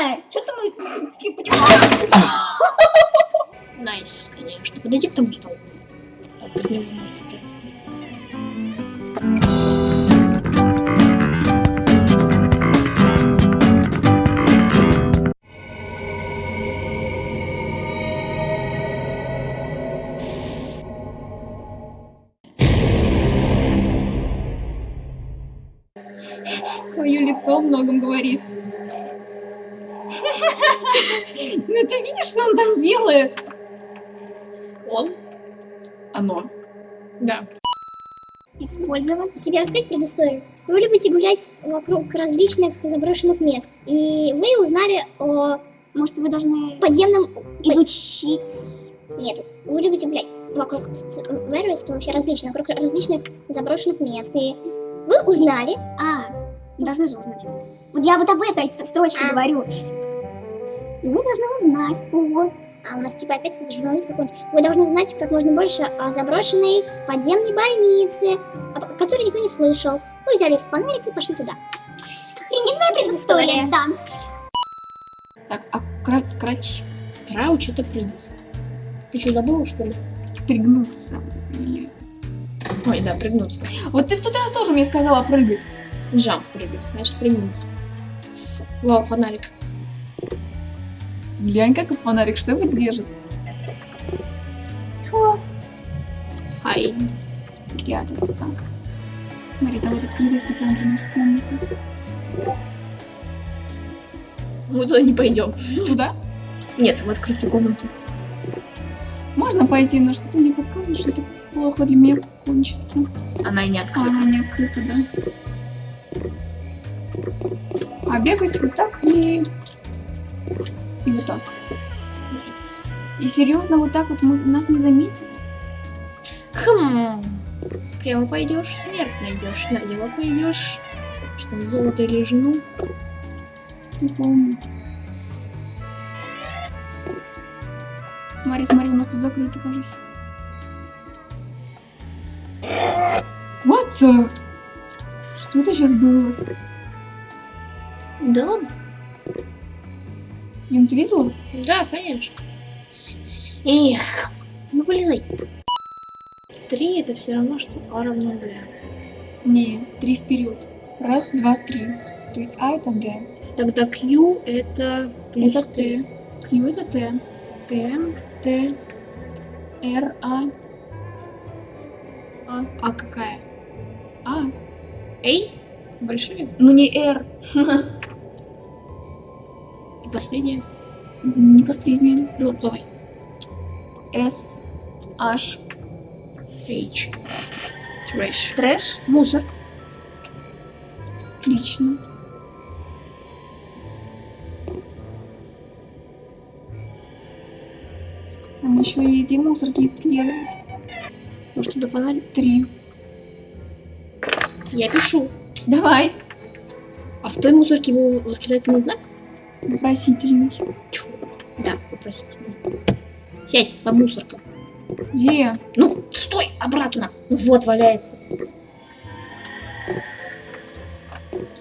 А, что-то мы такие почему? Nice, конечно. Подойди к тому столу. Него надо спрятаться. Твое лицо о многом говорит. Ну ты видишь, что он там делает? Он? Оно. Да. Использовать. Тебе рассказать предысторию? Вы любите гулять вокруг различных заброшенных мест. И вы узнали о Может, вы должны подземном... изучить... Нет, вы любите гулять вокруг Веруэста, вообще различных, вокруг различных заброшенных мест. И вы узнали... А, должны же узнать. Вот я вот об этой строчке А. говорю. И вы должны узнать о... А у нас типа опять этот журналист какой-нибудь. Вы должны узнать как можно больше о заброшенной подземной больнице, о которой никто не слышал. Вы взяли фонарик и пошли туда. Охрененная предыстория, да. Так, а кра крач... Крауч это принц. Ты что, забыла, что ли? Пригнуться. Или- Ой, да, пригнуться. Вот ты в тот раз тоже мне сказала прыгать. Жам прыгать, значит пригнуться. Вау, фонарик. Глянь, как фонарик что держит. Фу. Ай. Спрятаться. Смотри, там вот открытая специально для нас комната. Мы туда не пойдем. Туда? Нет, в открытую комнату. Можно пойти, но что-то мне подсказывает, что это плохо для меня кончится. Она и не открыта. она не открыта, да. А бегать вот так и... И вот так. И серьезно, вот так вот мы, нас не заметят? Хм. Прямо пойдешь, смерть найдешь. Налево пойдешь. Что там, золото или жену? Не помню. Смотри, смотри, у нас тут закрыто, кажется. Вот Что это сейчас было? Да ладно. Юн, ты видела? Да, конечно. Эх, ну вылезай. Три это все равно, что А равно Д. Нет, три вперед. Раз, два, три. То есть А это Д. Тогда Q это плюс Это Т. Q это Т. Т. Т. Р, А. А. А какая? А. Эй? Большие? Ну не Р. И последняя? Не последняя. Ну, давай. С. H. H. Trash. Trash. Мусор. Отлично. Нам еще и эти мусорки исследовать. Может, туда фонарь? Три. Я пишу. Давай. А в той мусорке был восклицательный знак? Вопросительный. Да, вопросительный. Сядь, там мусорка. Где? Ну, стой, обратно. Ну вот, валяется.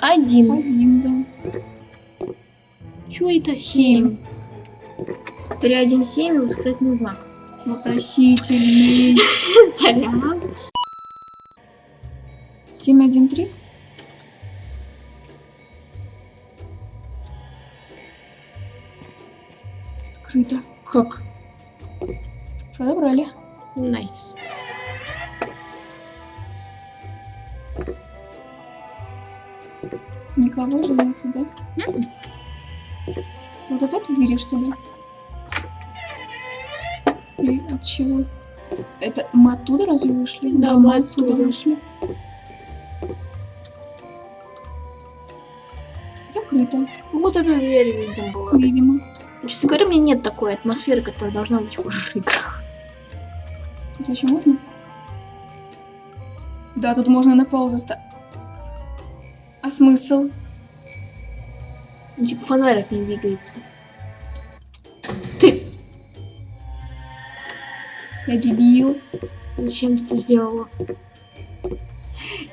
Один. Один, да. Чё это? Семь. Три, один, семь, восклицательный знак. Вопросительный. Сорян. Семь, один, три. Открыто. Как? Подобрали. Nice. Никого же нету, да? Вот от этой двери, что ли? Или от чего? Это мы оттуда разве вышли? Да, мы мы отсюда оттуда. вышли. Закрыто, Вот эта дверь, видимо, была. видимо. Честно говоря, у меня нет такой атмосферы, которая должна быть в horror играх. Тут еще можно? Да, тут можно на паузу ста... А смысл? Ну, Типа фонарик не двигается. Ты Я дебил. зачем ты это сделала?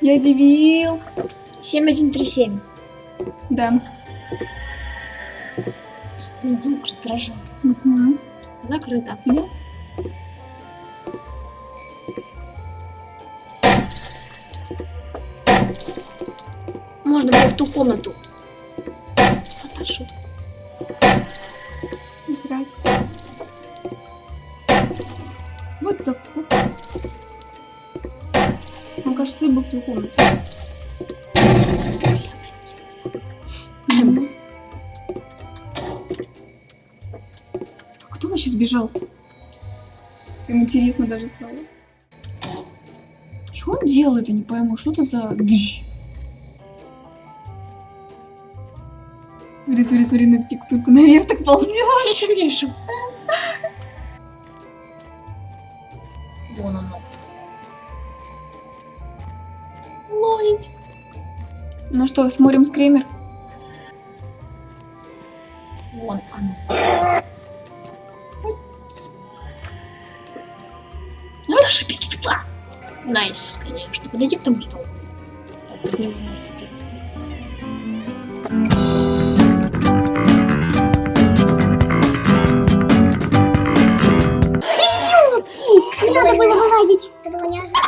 Я дебил. 7137. Да. Звук раздражает. Мгм. Закрыто. Да. Можно было в ту комнату. Наташа. Не срать. What the fuck? Он, кажется, и был в той комнате. Вообще сбежал? Прям интересно даже стало. Что он делает, я не пойму, что это за... Дыщ. Смотри, смотри, смотри на текстурку, наверх так ползет. Я вижу. Вон оно. Лоль. Ну что, смотрим скример? Так, под него надо цепляться. Птиц, не надо было вылазить. Это было неожиданно.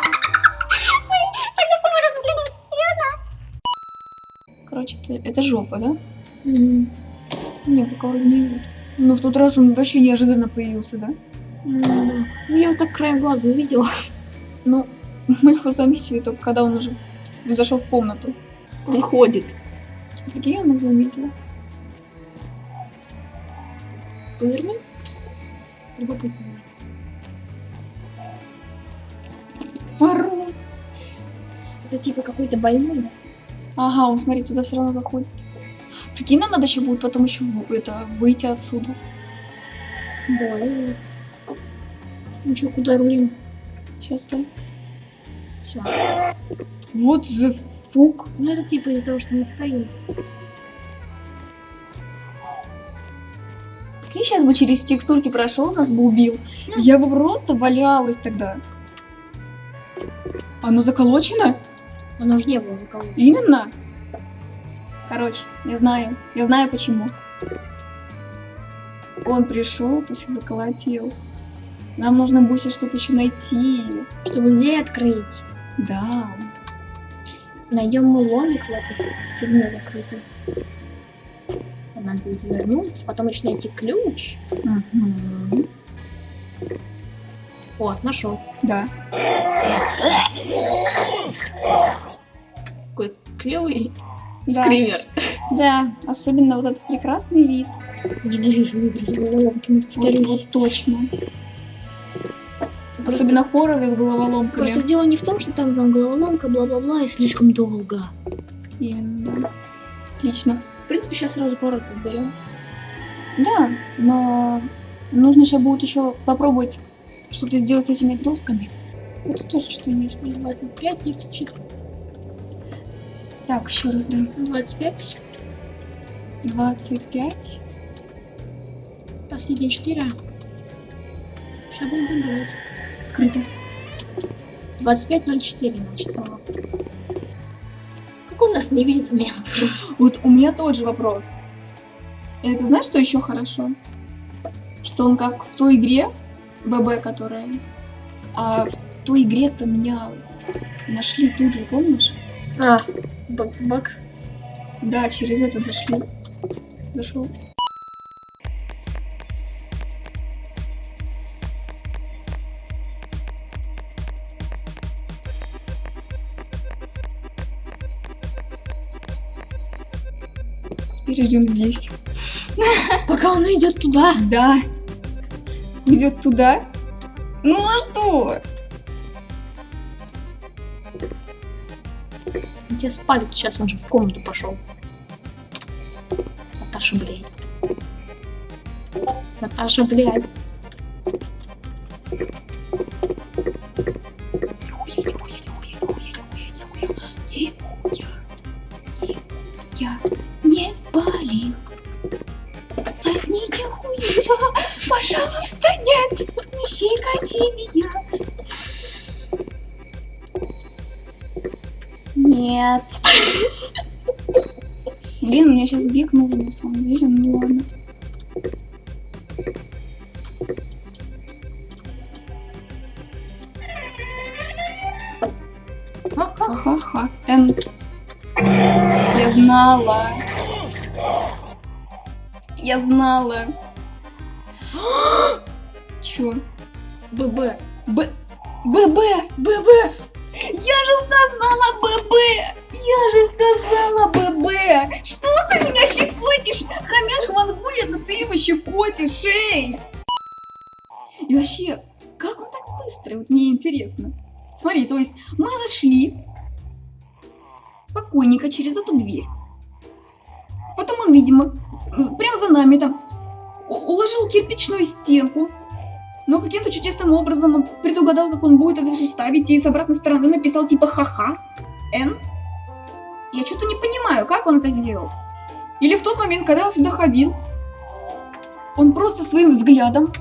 Короче, это, это жопа, да? М, Не, пока вроде не идет. Ну, в тот раз он вообще неожиданно появился, да? м, Ну, я вот так краем глаза увидела. Ну, мы его заметили только когда он уже зашел в комнату. Он ходит. Я нас заметила? Поверни. Любопытно. Пару. Это типа какой-то больной, да? Ага, он, смотри, туда все равно заходит. Прикинь, нам надо еще будет потом еще это, выйти отсюда. Бывает. Ну что, куда рулим? Сейчас стой. Все. Вот the fuck. Ну это типа из-за того, что мы стоим. Прикинь, сейчас бы через текстурки прошел, нас бы убил. Я бы просто валялась тогда. Оно заколочено? Оно же не было заколочено. Именно? Короче, я знаю. Я знаю почему. Он пришел, после заколотил. Нам нужно будет что-то еще найти. Чтобы дверь открыть. Да. Найдем мы ломик в этой фигне закрытой. Надо будет вернуться, потом еще найти ключ. Мгм. Вот, нашел. Да. Какой клевый Да. скример. Да. Особенно вот этот прекрасный вид. Ненавижу игры с головоломками, Вот, повторюсь. вот точно. Просто- Особенно хорроры с головоломками. Просто дело не в том, что там вам головоломка, бла-бла-бла, и слишком долго. Именно. Отлично. В принципе, сейчас сразу пару подберем. Да, но нужно сейчас будет еще попробовать что-то сделать с этими досками. Это тоже что-то есть. 25, x4. Так, еще раз, да. 25, 25. последние 4. Сейчас будем подбирать. Открыто. 25.04, значит, по Как он нас не видит, у меня вопрос. Вот у меня тот же вопрос. И это знаешь, что еще хорошо? Что он как в той игре, ББ, которая... А в той игре-то меня нашли тут же, помнишь? А, бак, бак. Да, через этот зашли. Зашел. Ждем здесь. Пока он идет туда. Да. Идет туда. Ну а что? Тебя спалит, сейчас он же в комнату пошел. Наташа, блядь. Наташа, блядь. Я спали. Сосните хуйцо, пожалуйста, нет, не щекоти меня. Нет. Блин, меня сейчас бикнуло на самом деле, ну ладно. Ха-ха-ха. Энд. Я знала. Я знала. Чё? ББ. Б... ББ! ББ! Я же сказала ББ! Я же сказала ББ! Что ты меня щекотишь? Хомяк вангует, а ты его щекотишь, эй! И вообще, как он так быстро? Вот мне интересно. Смотри, то есть мы зашли спокойненько через эту дверь. Потом он, видимо, прямо за нами там уложил кирпичную стенку. Но каким-то чудесным образом он предугадал, как он будет это все ставить, и с обратной стороны написал типа ха-ха, энд. Я что-то не понимаю, как он это сделал. Или в тот момент, когда он сюда ходил, он просто своим взглядом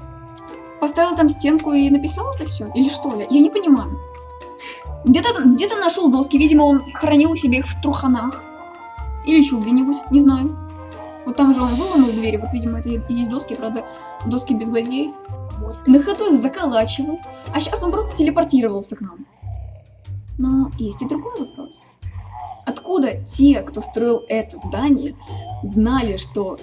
поставил там стенку и написал это все? Или что? Я, я не понимаю. Где-то где нашел доски, видимо, он хранил себе их в труханах. Или еще где-нибудь, не знаю. Вот там же он выломал двери, вот, видимо, это и есть доски, правда, доски без гвоздей. Вот. На ходу их заколачивал, а сейчас он просто телепортировался к нам. Но есть и другой вопрос. Откуда те, кто строил это здание, знали, что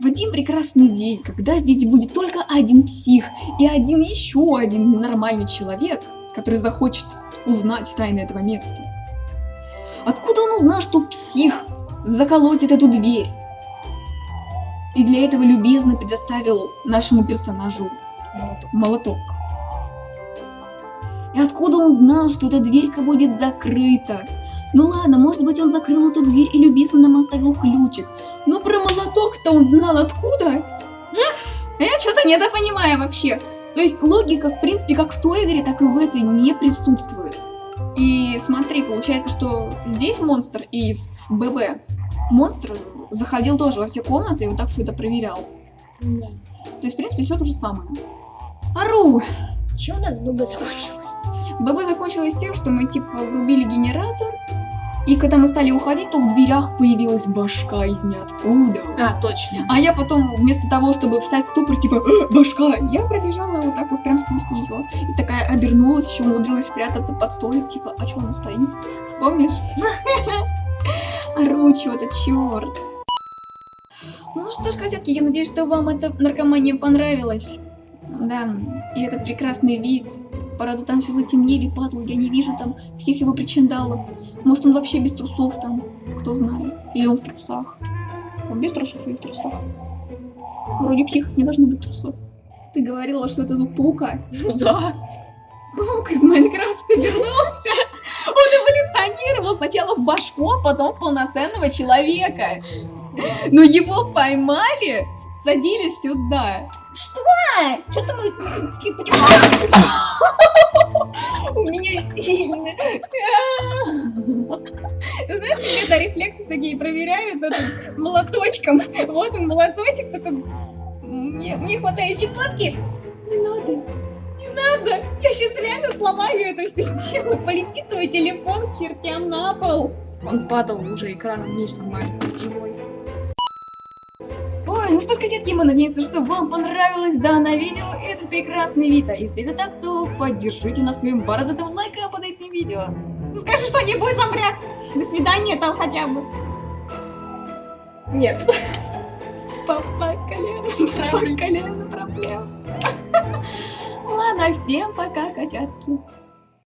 в один прекрасный день, когда здесь будет только один псих и один еще один ненормальный человек, который захочет узнать тайны этого места. Откуда он узнал, что псих заколотит эту дверь? И для этого любезно предоставил нашему персонажу молоток. И откуда он знал, что эта дверька будет закрыта? Ну ладно, может быть он закрыл эту дверь и любезно нам оставил ключик. Но про молоток-то он знал откуда? Я что-то недопонимаю вообще. То есть логика, в принципе, как в той игре, так и в этой не присутствует. И смотри, получается, что здесь монстр и в ББ монстр заходил тоже во все комнаты и вот так все это проверял. Не. То есть, в принципе, все то же самое. Ару! Че у нас ББ закончилось? ББ закончилось тем, что мы типа врубили генератор, и когда мы стали уходить, то в дверях появилась башка из ниоткуда. А, точно. А я потом, вместо того, чтобы встать в ступор, типа, «А, башка, я пробежала вот так вот прям сквозь нее. И такая обернулась, еще умудрилась спрятаться под столик, типа, а что она стоит? Помнишь? Ору, чего-то, черт. Ну что ж, котятки, я надеюсь, что вам эта наркомания понравилась. Да, и этот прекрасный вид. Правда, там все затемнили, падал, я не вижу там всех его причиндалов. Может, он вообще без трусов там, кто знает. Или он в трусах. Он без трусов или в трусах? Вроде психов не должно быть трусов. Ты говорила, что это звук паука. Ну да. Паук из Майнкрафта вернулся. Он эволюционировал сначала в башку, а потом в полноценного человека. Но его поймали, всадили сюда. Что? Что-то мы... У меня сильно. Знаешь, как это рефлексы всякие проверяют этот молоточком. Вот он молоточек, только мне, мне хватает щекотки. Не надо, не надо. Я сейчас реально сломаю это все дело. Полетит твой телефон к чертям на пол. Он падал уже экраном вниз нормально, живой. Ну что ж, котятки, мы надеемся, что вам понравилось данное видео и этот прекрасный вид. А если это так, то поддержите нас своим бородатым лайком под этим видео. Ну скажи что-нибудь, Самбряк. До свидания там хотя бы. Нет. Папа колено, папа колено проблем. Ладно, всем пока, котятки.